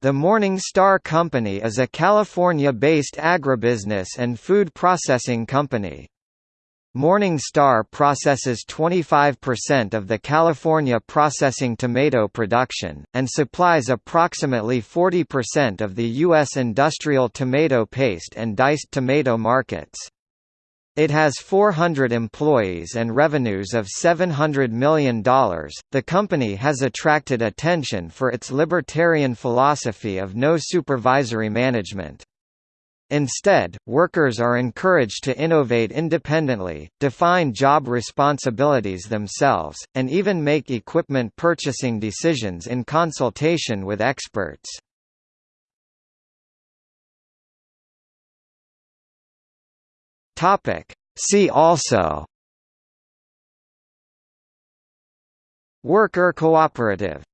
The Morning Star Company is a California-based agribusiness and food processing company. Morning Star processes 25% of the California processing tomato production, and supplies approximately 40% of the U.S. industrial tomato paste and diced tomato markets. It has 400 employees and revenues of $700 million. The company has attracted attention for its libertarian philosophy of no supervisory management. Instead, workers are encouraged to innovate independently, define job responsibilities themselves, and even make equipment purchasing decisions in consultation with experts. Topic. See also Worker cooperative